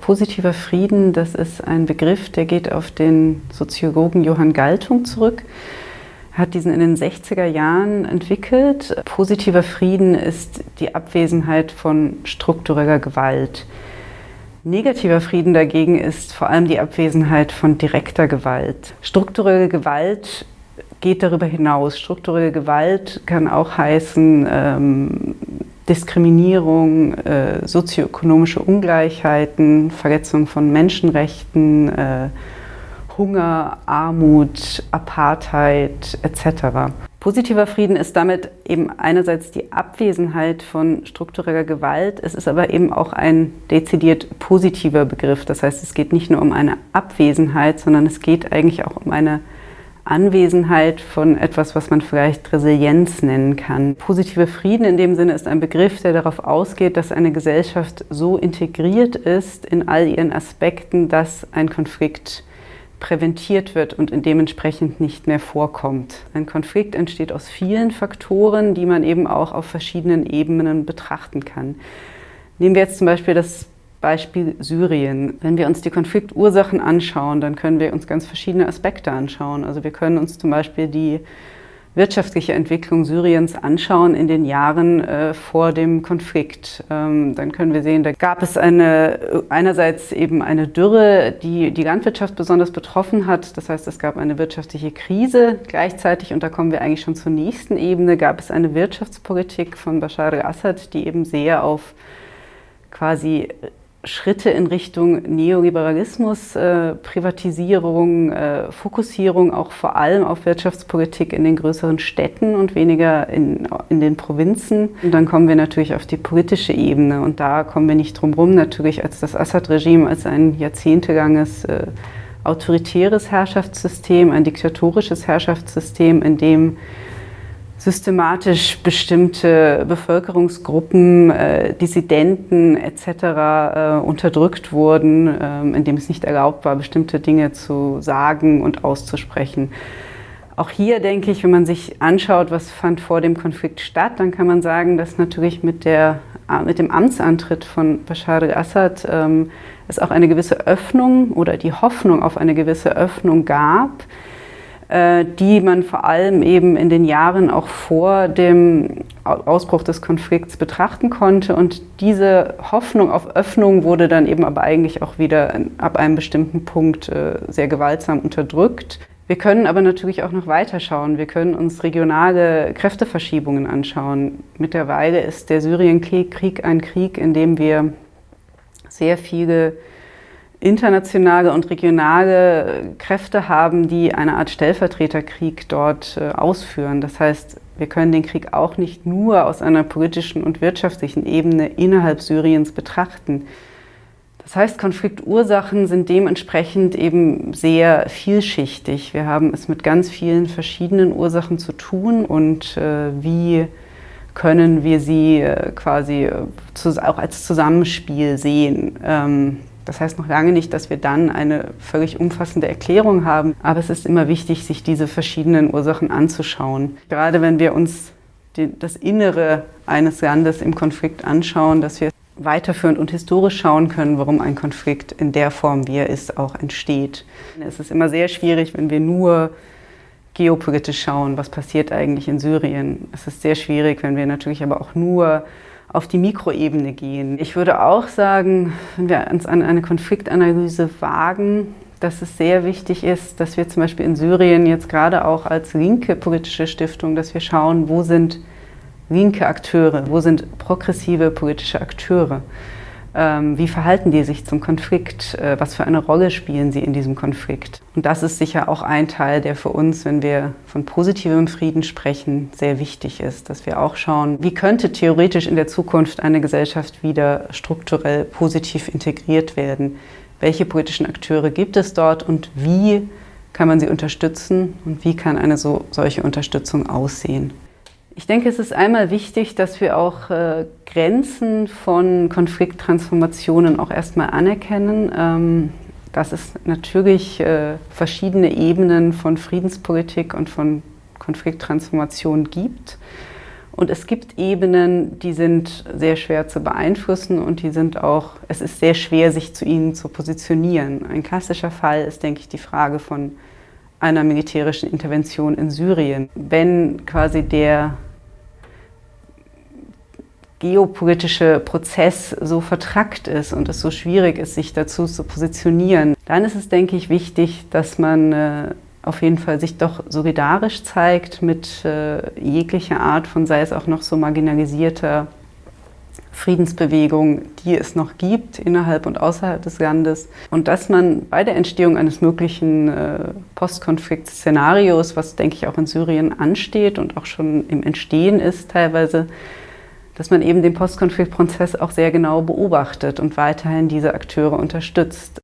Positiver Frieden, das ist ein Begriff, der geht auf den Soziologen Johann Galtung zurück. Hat diesen in den 60er Jahren entwickelt. Positiver Frieden ist die Abwesenheit von struktureller Gewalt. Negativer Frieden dagegen ist vor allem die Abwesenheit von direkter Gewalt. Strukturelle Gewalt geht darüber hinaus. Strukturelle Gewalt kann auch heißen ähm, Diskriminierung, äh, sozioökonomische Ungleichheiten, Verletzung von Menschenrechten, äh, Hunger, Armut, Apartheid etc. Positiver Frieden ist damit eben einerseits die Abwesenheit von struktureller Gewalt, es ist aber eben auch ein dezidiert positiver Begriff. Das heißt, es geht nicht nur um eine Abwesenheit, sondern es geht eigentlich auch um eine Anwesenheit von etwas, was man vielleicht Resilienz nennen kann. Positiver Frieden in dem Sinne ist ein Begriff, der darauf ausgeht, dass eine Gesellschaft so integriert ist in all ihren Aspekten, dass ein Konflikt präventiert wird und dementsprechend nicht mehr vorkommt. Ein Konflikt entsteht aus vielen Faktoren, die man eben auch auf verschiedenen Ebenen betrachten kann. Nehmen wir jetzt zum Beispiel das Beispiel Syrien. Wenn wir uns die Konfliktursachen anschauen, dann können wir uns ganz verschiedene Aspekte anschauen. Also wir können uns zum Beispiel die wirtschaftliche Entwicklung Syriens anschauen in den Jahren äh, vor dem Konflikt. Ähm, dann können wir sehen, da gab es eine, einerseits eben eine Dürre, die die Landwirtschaft besonders betroffen hat. Das heißt, es gab eine wirtschaftliche Krise. Gleichzeitig, und da kommen wir eigentlich schon zur nächsten Ebene, gab es eine Wirtschaftspolitik von Bashar al-Assad, die eben sehr auf quasi Schritte in Richtung Neoliberalismus, äh, Privatisierung, äh, Fokussierung auch vor allem auf Wirtschaftspolitik in den größeren Städten und weniger in, in den Provinzen. Und dann kommen wir natürlich auf die politische Ebene und da kommen wir nicht drum herum, natürlich als das Assad-Regime als ein jahrzehntelanges äh, autoritäres Herrschaftssystem, ein diktatorisches Herrschaftssystem, in dem systematisch bestimmte Bevölkerungsgruppen, äh, Dissidenten etc. Äh, unterdrückt wurden, äh, indem es nicht erlaubt war, bestimmte Dinge zu sagen und auszusprechen. Auch hier denke ich, wenn man sich anschaut, was fand vor dem Konflikt statt, dann kann man sagen, dass natürlich mit, der, mit dem Amtsantritt von Bashar al-Assad ähm, es auch eine gewisse Öffnung oder die Hoffnung auf eine gewisse Öffnung gab, äh, die man vor allem eben in den Jahren auch vor dem Ausbruch des Konflikts betrachten konnte. Und diese Hoffnung auf Öffnung wurde dann eben aber eigentlich auch wieder ab einem bestimmten Punkt äh, sehr gewaltsam unterdrückt. Wir können aber natürlich auch noch weiter schauen. Wir können uns regionale Kräfteverschiebungen anschauen. Mittlerweile ist der Syrienkrieg ein Krieg, in dem wir sehr viele internationale und regionale Kräfte haben, die eine Art Stellvertreterkrieg dort äh, ausführen. Das heißt, wir können den Krieg auch nicht nur aus einer politischen und wirtschaftlichen Ebene innerhalb Syriens betrachten. Das heißt, Konfliktursachen sind dementsprechend eben sehr vielschichtig. Wir haben es mit ganz vielen verschiedenen Ursachen zu tun und äh, wie können wir sie äh, quasi äh, auch als Zusammenspiel sehen. Das heißt noch lange nicht, dass wir dann eine völlig umfassende Erklärung haben, aber es ist immer wichtig, sich diese verschiedenen Ursachen anzuschauen. Gerade wenn wir uns die, das Innere eines Landes im Konflikt anschauen, dass wir weiterführend und historisch schauen können, warum ein Konflikt in der Form, wie er ist, auch entsteht. Es ist immer sehr schwierig, wenn wir nur geopolitisch schauen, was passiert eigentlich in Syrien. Es ist sehr schwierig, wenn wir natürlich aber auch nur auf die Mikroebene gehen. Ich würde auch sagen, wenn wir uns an eine Konfliktanalyse wagen, dass es sehr wichtig ist, dass wir zum Beispiel in Syrien jetzt gerade auch als linke politische Stiftung, dass wir schauen, wo sind linke Akteure, wo sind progressive politische Akteure. Ähm, wie verhalten die sich zum Konflikt? Äh, was für eine Rolle spielen sie in diesem Konflikt? Und das ist sicher auch ein Teil, der für uns, wenn wir von positivem Frieden sprechen, sehr wichtig ist, dass wir auch schauen, wie könnte theoretisch in der Zukunft eine Gesellschaft wieder strukturell positiv integriert werden? Welche politischen Akteure gibt es dort und wie kann man sie unterstützen und wie kann eine so, solche Unterstützung aussehen? Ich denke, es ist einmal wichtig, dass wir auch äh, Grenzen von Konflikttransformationen auch erstmal anerkennen, ähm, dass es natürlich äh, verschiedene Ebenen von Friedenspolitik und von Konflikttransformation gibt Und es gibt Ebenen, die sind sehr schwer zu beeinflussen und die sind auch, es ist sehr schwer, sich zu ihnen zu positionieren. Ein klassischer Fall ist, denke ich, die Frage von einer militärischen Intervention in Syrien. Wenn quasi der geopolitische Prozess so vertrackt ist und es so schwierig ist, sich dazu zu positionieren, dann ist es, denke ich, wichtig, dass man äh, auf jeden Fall sich doch solidarisch zeigt mit äh, jeglicher Art von, sei es auch noch so marginalisierter Friedensbewegung, die es noch gibt innerhalb und außerhalb des Landes. Und dass man bei der Entstehung eines möglichen äh, Postkonflikt-Szenarios, was denke ich auch in Syrien ansteht und auch schon im Entstehen ist teilweise, dass man eben den Postkonfliktprozess auch sehr genau beobachtet und weiterhin diese Akteure unterstützt.